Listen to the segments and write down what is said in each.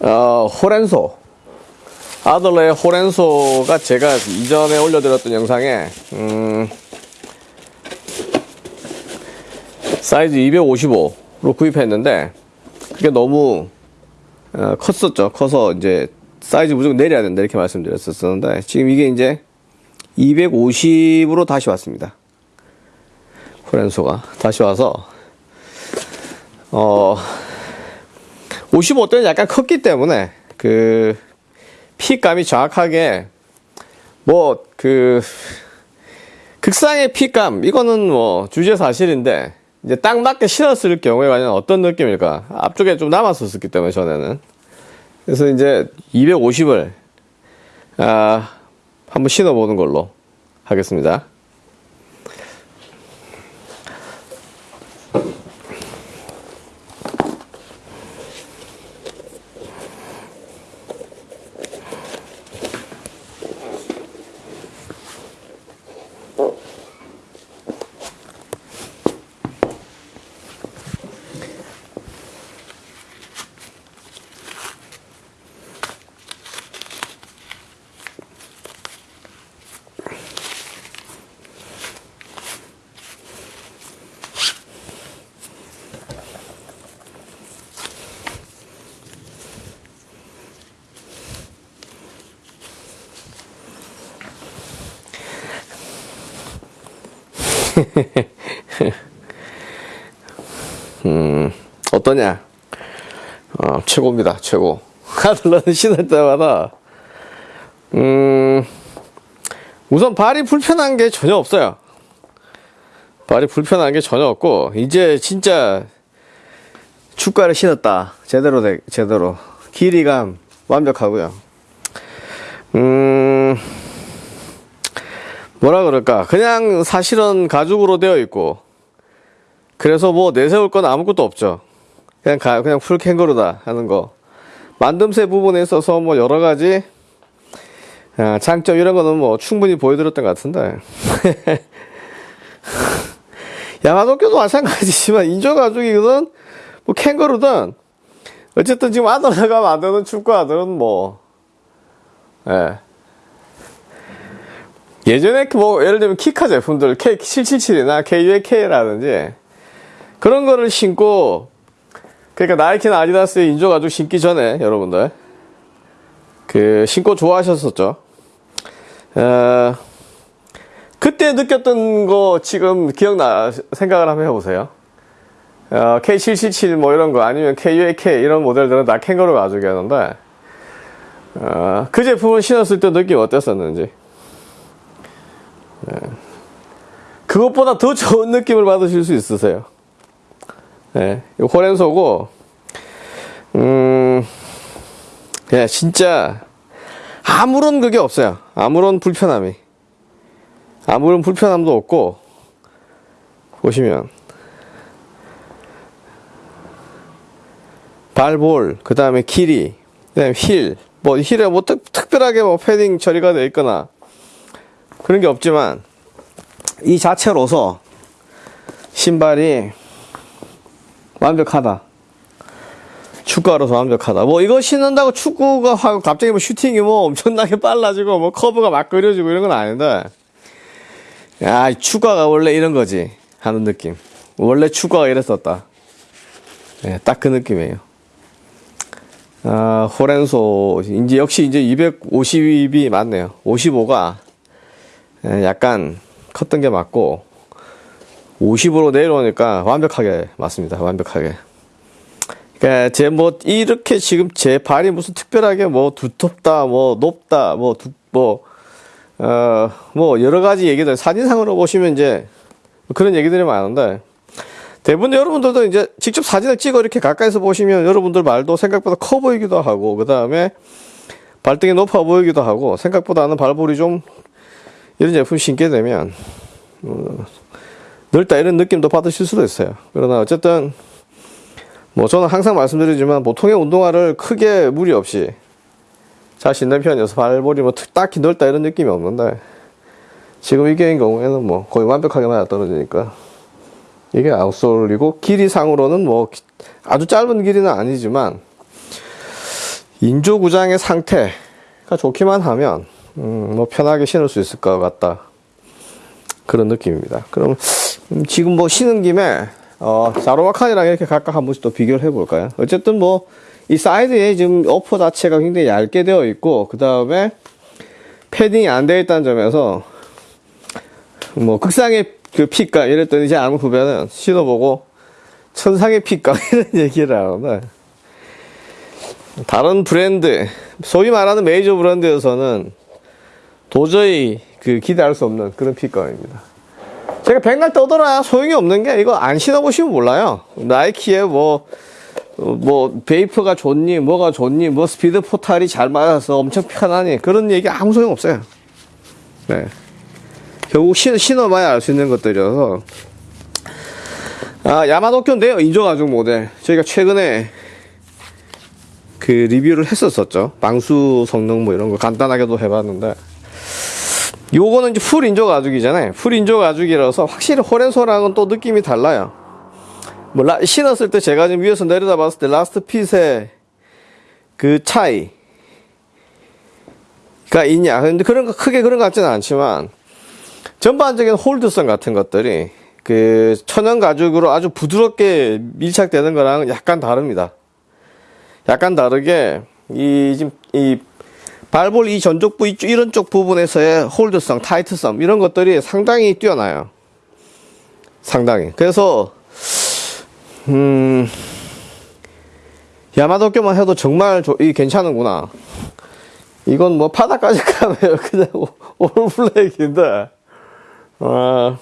어, 호렌소. 아들러의 호렌소가 제가 이전에 올려드렸던 영상에, 음, 사이즈 255로 구입했는데, 그게 너무, 어, 컸었죠. 커서 이제 사이즈 무조건 내려야 된다. 이렇게 말씀드렸었는데, 지금 이게 이제 250으로 다시 왔습니다. 호렌소가. 다시 와서, 어, 55대는 약간 컸기 때문에 그 핏감이 정확하게 뭐 그 극상의 핏감 이거는 뭐 주제 사실인데 이제 딱 맞게 신었을 경우에 과연 어떤 느낌일까 앞쪽에 좀 남았었기 때문에 전에는 그래서 이제 250을 아 한번 신어보는 걸로 하겠습니다. 음, 어떠냐? 어, 최고입니다, 최고. 하들러는 신을 때마다, 음, 우선 발이 불편한 게 전혀 없어요. 발이 불편한 게 전혀 없고, 이제 진짜 축가를 신었다. 제대로, 되, 제대로. 길이감 완벽하고요. 음, 뭐라 그럴까. 그냥 사실은 가죽으로 되어 있고, 그래서 뭐 내세울 건 아무것도 없죠. 그냥 가, 그냥 풀 캥거루다 하는 거. 만듦새 부분에 있어서 뭐 여러 가지 아, 장점 이런 거는 뭐 충분히 보여드렸던 것 같은데. 야마도교도 마찬가지지만 인조 가죽이든 뭐 캥거루든 어쨌든 지금 아들나가 만드는 축구 아들은 뭐 예. 예전에 뭐 예를 들면 키카 제품들 K777이나 KUAK라든지 그런 거를 신고 그러니까 나이키나 아디다스 인조 가죽 신기 전에 여러분들 그 신고 좋아하셨었죠. 어, 그때 느꼈던 거 지금 기억나 생각을 한번 해보세요. 어, K777 뭐 이런 거 아니면 KUAK 이런 모델들은 다 캥거루 가죽이었는데 어, 그 제품을 신었을 때 느낌 어땠었는지 예. 그것보다 더 좋은 느낌을 받으실 수 있으세요. 예, 호렌소고, 음, 예, 진짜, 아무런 그게 없어요. 아무런 불편함이. 아무런 불편함도 없고, 보시면, 발볼, 그 다음에 길이, 그 다음에 힐, 뭐, 힐에 뭐 특, 특별하게 뭐 패딩 처리가 되어 있거나, 그런 게 없지만, 이 자체로서, 신발이, 완벽하다. 축구화로서 완벽하다. 뭐 이거 신는다고 축구가 하고 갑자기 뭐 슈팅이 뭐 엄청나게 빨라지고 뭐 커브가 막 그려지고 이런 건 아닌데. 야, 축구화가 원래 이런 거지. 하는 느낌. 원래 축구가 이랬었다. 네, 딱그 느낌이에요. 아, 호렌소, 이제 역시 이제 250이 맞네요. 55가 약간 컸던 게 맞고, 50으로 내려오니까 완벽하게 맞습니다. 완벽하게. 그러니까 제 뭐 이렇게 지금 제 발이 무슨 특별하게 뭐 두텁다, 뭐 높다, 뭐 두, 뭐, 어, 뭐 여러 가지 얘기들 사진상으로 보시면 이제 그런 얘기들이 많은데 대부분 여러분들도 이제 직접 사진을 찍어 이렇게 가까이서 보시면 여러분들 말도 생각보다 커 보이기도 하고 그 다음에 발등이 높아 보이기도 하고 생각보다는 발볼이 좀 이런 제품 신게 되면 어, 넓다 이런 느낌도 받으실 수도 있어요. 그러나 어쨌든 뭐 저는 항상 말씀드리지만 보통의 운동화를 크게 무리 없이 잘 신는 편이어서 발볼이 뭐 딱히 넓다 이런 느낌이 없는데 지금 이게인 경우에는 뭐 거의 완벽하게 맞아 떨어지니까 이게 아웃솔이고 길이 상으로는 뭐 아주 짧은 길이는 아니지만 인조 구장의 상태가 좋기만 하면 음, 뭐 편하게 신을 수 있을 것 같다 그런 느낌입니다. 그럼 음, 지금 뭐 신은 김에 어, 자로마칸이랑 이렇게 각각 한 번씩 또 비교를 해 볼까요? 어쨌든 뭐 이 사이드에 지금 upper 자체가 굉장히 얇게 되어 있고 그 다음에 패딩이 안 되어 있다는 점에서 뭐 극상의 그 fit감 이랬더니 이제 아무 후배는 신어보고 천상의 fit감 이런 얘기를 하는데 다른 브랜드 소위 말하는 메이저 브랜드에서는 도저히 그 기대할 수 없는 그런 fit감입니다. 제가 백날 떠들어야 소용이 없는 게 이거 안 신어보시면 몰라요. 나이키에 뭐, 어, 뭐, 베이퍼가 좋니, 뭐가 좋니, 뭐 스피드 포탈이 잘 맞아서 엄청 편하니 그런 얘기 아무 소용 없어요. 네. 결국 신, 신어봐야 알 수 있는 것들이어서. 아, 야마도쿄인데요. 인조가죽 모델. 저희가 최근에 그 리뷰를 했었었죠. 방수 성능 뭐 이런 거 간단하게도 해봤는데. 요거는 이제 full 인조 가죽이잖아요. full 인조 가죽이라서 확실히 호렌소랑은 또 느낌이 달라요. 뭐 라, 신었을 때 제가 지금 위에서 내려다 봤을 때 last fit의 그 차이가 있냐. 근데 그런 거 크게 그런 것 같지는 않지만 전반적인 hold성 같은 것들이 그 천연 가죽으로 아주 부드럽게 밀착되는 거랑 약간 다릅니다. 약간 다르게 이 지금 이 발볼 이 전족부 이런 쪽 부분에서의 hold성, tight성 이런 것들이 상당히 뛰어나요. 상당히. 그래서 음 야마도쿄만 해도 정말 조, 이 괜찮은구나. 이건 뭐 바닥까지 가면 그냥 올블랙인데 아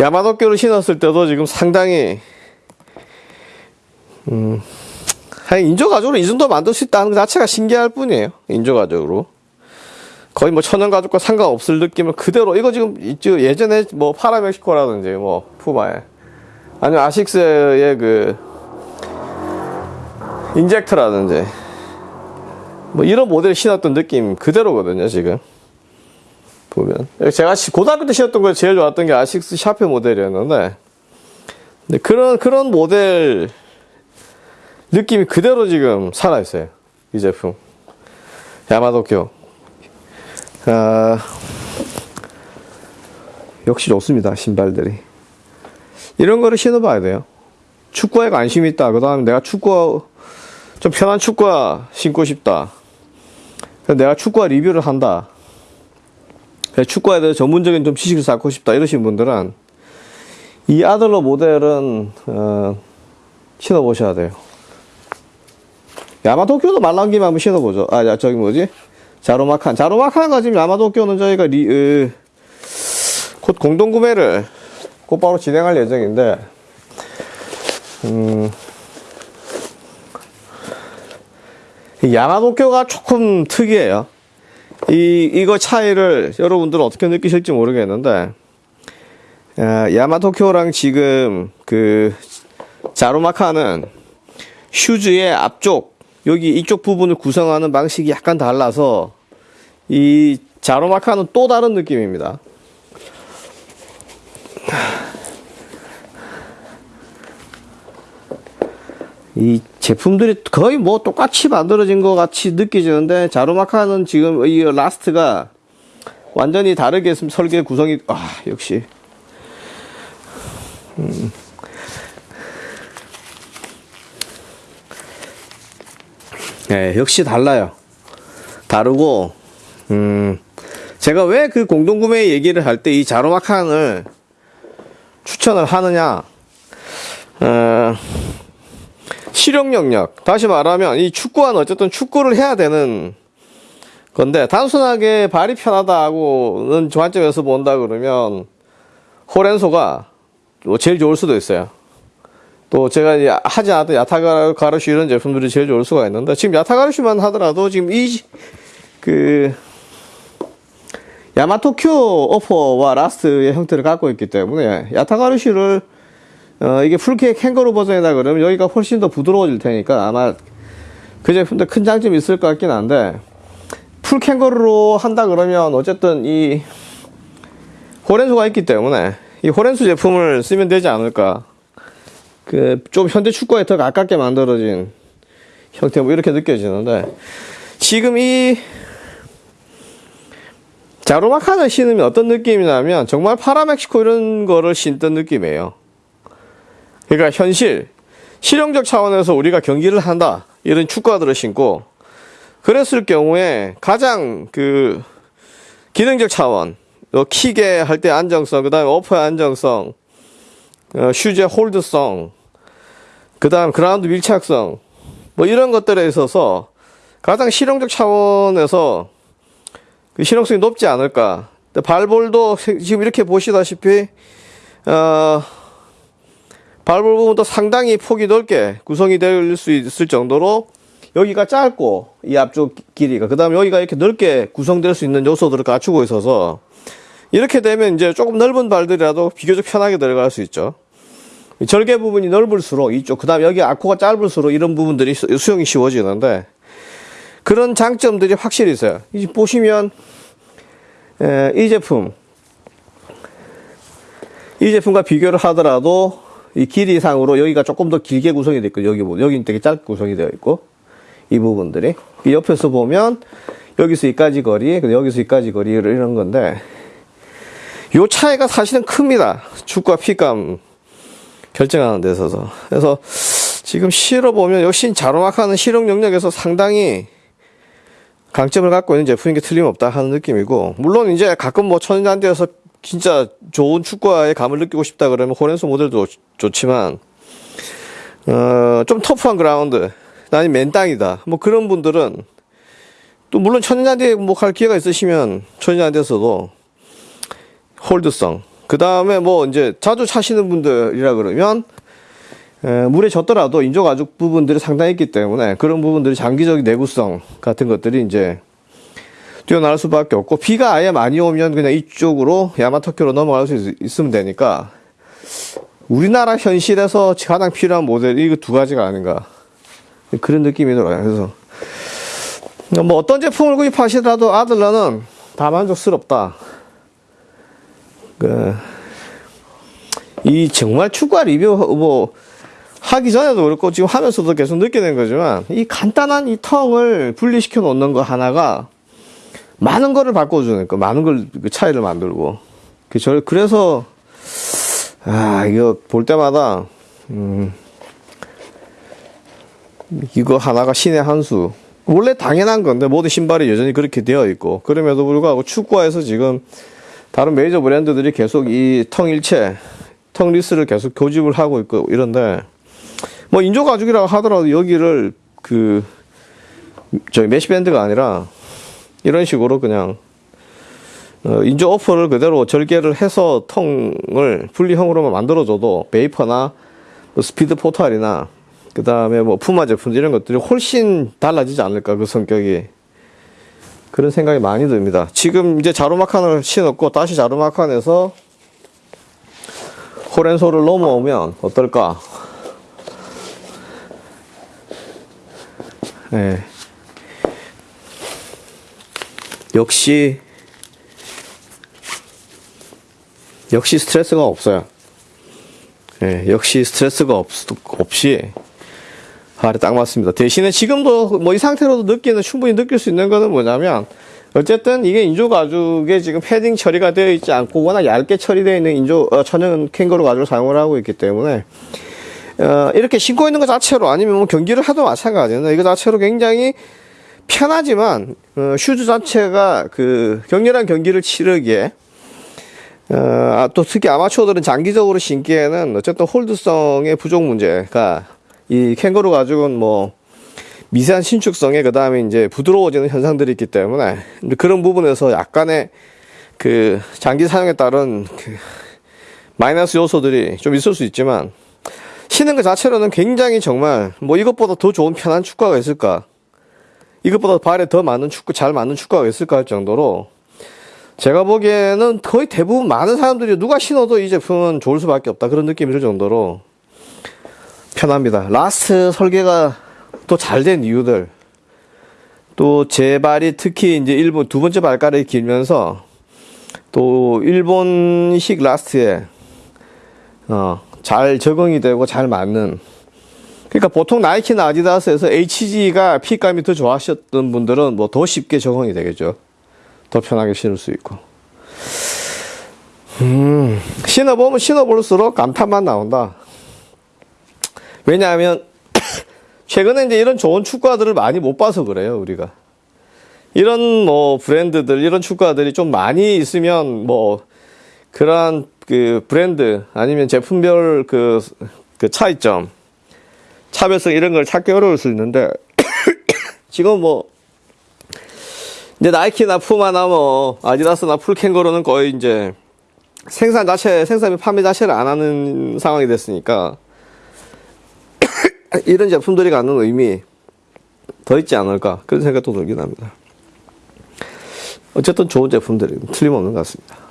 야마도쿄를 신었을 때도 지금 상당히 음 인조가죽으로 이 정도 만들 수 있다는 것 자체가 신기할 뿐이에요. 인조가죽으로. 거의 뭐 천연가죽과 상관없을 느낌을 그대로, 이거 지금. 예전에 뭐 파라멕시코라든지 뭐 푸마에. 아니면 아식스의 그, 인젝트라든지. 뭐 이런 모델 신었던 느낌 그대로거든요, 지금. 보면. 제가 고등학교 때 신었던 거 제일 좋았던 게 아식스 샤페 모델이었는데. 근데 그런, 그런 모델, 느낌이 그대로 지금 살아있어요. 이 제품. 야마도쿄. 아, 역시 좋습니다. 신발들이. 이런 거를 신어봐야 돼요. 축구에 관심이 있다. 그 다음에 내가 축구, 좀 편한 축구화 신고 싶다. 내가 축구화 리뷰를 한다. 축구에 대해서 전문적인 좀 지식을 쌓고 싶다. 이러신 분들은 이 아들러 모델은, 어, 신어보셔야 돼요. 야마도쿄도 말랑기만 한번 신어보죠. 아, 야, 저기 뭐지? 자로마칸. 자로마칸과 지금 야마도쿄는 저희가 리, 으, 곧 공동구매를 곧바로 진행할 예정인데, 음, 야마도쿄가 조금 특이해요. 이, 이거 차이를 여러분들은 어떻게 느끼실지 모르겠는데, 아, 야마도쿄랑 지금 그, 자로마칸은 슈즈의 앞쪽, 여기 이쪽 부분을 구성하는 방식이 약간 달라서 이 자로마카는 또 다른 느낌입니다. 이 제품들이 거의 뭐 똑같이 만들어진 것 같이 느껴지는데 자로마카는 지금 이 last가 완전히 다르게 설계 구성이 아 역시 음. 네, 역시 달라요. 다르고, 음, 제가 왜 그 공동구매 얘기를 할 때 이 자로마칸을 추천을 하느냐, 어, 실용 영역. 다시 말하면 이 축구화는 어쨌든 축구를 해야 되는 건데, 단순하게 발이 편하다고는 관점에서 본다 그러면, 호렌소가 뭐 제일 좋을 수도 있어요. 또 제가 하지 않았던 야타가르슈 이런 제품들이 제일 좋을 수가 있는데 지금 야타가르슈만 하더라도 지금 이 그 야마토큐 어퍼와 라스트의 형태를 갖고 있기 때문에 야타가르슈를 어 이게 풀케이크 캥거루 버전이다 그러면 여기가 훨씬 더 부드러워질 테니까 아마 그 제품도 큰 장점이 있을 것 같긴 한데 풀 캥거루로 한다 그러면 어쨌든 이 호렌수가 있기 때문에 이 호렌수 제품을 쓰면 되지 않을까 그 좀 현대 축구에 더 가깝게 만들어진 형태 뭐 이렇게 느껴지는데 지금 이 자로마카를 신으면 어떤 느낌이냐면 정말 파라멕시코 이런 거를 신던 느낌이에요. 그러니까 현실, 실용적 차원에서 우리가 경기를 한다. 이런 축구화들을 신고 그랬을 경우에 가장 그 기능적 차원, 어, 킥에 할 때 안정성, 그 다음에 오퍼의 안정성, 어, 슈즈의 홀드성, 그 다음 그라운드 밀착성, 뭐 이런 것들에 있어서 가장 실용적 차원에서 그 실용성이 높지 않을까. 발볼도 지금 이렇게 보시다시피, 어, 발볼 부분도 상당히 폭이 넓게 구성이 될 수 있을 정도로 여기가 짧고 이 앞쪽 길이가 그 다음에 여기가 이렇게 넓게 구성될 수 있는 요소들을 갖추고 있어서 이렇게 되면 이제 조금 넓은 발들이라도 비교적 편하게 들어갈 수 있죠. 절개 부분이 넓을수록 이쪽 그 다음에 여기 아코가 짧을수록 이런 부분들이 수- 수용이 쉬워지는데 그런 장점들이 확실히 있어요. 이 보시면 에, 이 제품 이 제품과 비교를 하더라도 이 길이상으로 여기가 조금 더 길게 구성이 되어 있고 여기 보 여기는 되게 짧게 구성이 되어 있고 이 부분들이 이 옆에서 보면 여기서 여기까지 거리 여기서 여기까지 거리 이런 건데 요 차이가 사실은 큽니다. 축과 핏감 결정하는 데 있어서. 그래서 지금 실어 보면 역시 자로막하는 실용 영역에서 상당히 강점을 갖고 있는 제품인 게 틀림없다 하는 느낌이고 물론 이제 가끔 뭐 천연잔디에서 진짜 좋은 축구화의 감을 느끼고 싶다 그러면 호렌소 모델도 좋- 좋지만 어, 좀 터프한 그라운드 아니 맨땅이다. 뭐 그런 분들은 또 물론 천연잔디에 뭐갈 기회가 있으시면 천연잔디에서도 홀드성 그 다음에 뭐 이제 자주 차시는 분들이라 그러면 에, 물에 젖더라도 인조 가죽 부분들이 상당히 있기 때문에 그런 부분들이 장기적인 내구성 같은 것들이 이제 뛰어날 수밖에 없고 비가 아예 많이 오면 그냥 이쪽으로 야마토키로 넘어갈 수 있, 있으면 되니까 우리나라 현실에서 가장 필요한 모델이 이두 가지가 아닌가 그런 느낌이 들어요. 그래서 뭐 어떤 제품을 구입하시더라도 아들러는 다 만족스럽다. 그, 이 정말 축구 리뷰 뭐 하기 전에도 그렇고 지금 하면서도 계속 느끼는 거지만 이 간단한 이 텅을 분리시켜 놓는 거 하나가 많은 거를 바꿔주는 거 많은 걸그 차이를 만들고 그저 그래서 아 이거 볼 때마다 음 이거 하나가 신의 한 수. 원래 당연한 건데 모든 신발이 여전히 그렇게 되어 있고 그럼에도 불구하고 축구화에서 지금 다른 메이저 브랜드들이 계속 이 텅 일체, 텅 리스를 계속 교집을 하고 있고 이런데 뭐 인조 가죽이라고 하더라도 여기를 그 저희 메시 밴드가 아니라 이런 식으로 그냥 어, 인조 upper를 그대로 절개를 해서 tongue을 분리형으로만 만들어줘도 베이퍼나 뭐 스피드 포탈이나 그 다음에 뭐 푸마 제품 이런 것들이 훨씬 달라지지 않을까 그 성격이 그런 생각이 많이 듭니다. 지금 이제 자루마칸을 신었고 다시 자루마칸에서 호렌소를 넘어오면 어떨까? 예. 역시 역시 스트레스가 없어요. 예, 역시 스트레스가 없, 없이 발에 딱 맞습니다. 대신에 지금도 뭐 이 상태로도 느끼는 충분히 느낄 수 있는 거는 뭐냐면 어쨌든 이게 인조 가죽에 지금 패딩 처리가 되어 있지 않고 워낙 얇게 처리되어 있는 인조 어, 천연 캥거루 가죽을 사용을 하고 있기 때문에 어, 이렇게 신고 있는 것 자체로 아니면 뭐 경기를 해도 마찬가지는 이거 자체로 굉장히 편하지만 어, 슈즈 자체가 그 격렬한 경기를 치르기에 어, 아, 또 특히 아마추어들은 장기적으로 신기에는 어쨌든 hold성의 부족 문제가 이 캥거루 가죽은 뭐 미세한 신축성에 그 다음에 이제 부드러워지는 현상들이 있기 때문에 그런 부분에서 약간의 그 장기 사용에 따른 그 마이너스 요소들이 좀 있을 수 있지만 신는 것 자체로는 굉장히 정말 뭐 이것보다 더 좋은 편한 축구화가 있을까? 이것보다 발에 더 맞는 축구 잘 맞는 축구화가 있을까 할 정도로 제가 보기에는 거의 대부분 많은 사람들이 누가 신어도 이 제품은 좋을 수밖에 없다 그런 느낌이 들 정도로 편합니다. last 설계가 또 잘 된 이유들 또 제 발이 특히 이제 일본 두 번째 발가락이 길면서 또 일본식 last에 어, 잘 적응이 되고 잘 맞는 그러니까 보통 나이키나 아디다스에서 HG가 fit감이 더 좋아하셨던 분들은 뭐 더 쉽게 적응이 되겠죠. 더 편하게 신을 수 있고. 음, 신어보면 신어볼수록 감탄만 나온다. 왜냐하면, 최근에 이제 이런 좋은 축구화들을 많이 못 봐서 그래요, 우리가. 이런 뭐 브랜드들, 이런 축구화들이 좀 많이 있으면 뭐, 그러한 그 브랜드, 아니면 제품별 그, 그 차이점, 차별성 이런 걸 찾기 어려울 수 있는데, 지금 뭐, 이제 나이키나 푸마나 뭐, 아디다스나 풀캥거루는 거의 이제, 생산 자체, 생산 및 판매 자체를 안 하는 상황이 됐으니까, 이런 제품들이 갖는 의미 더 있지 않을까 그런 생각도 들긴 합니다. 어쨌든 좋은 제품들이 틀림없는 것 같습니다.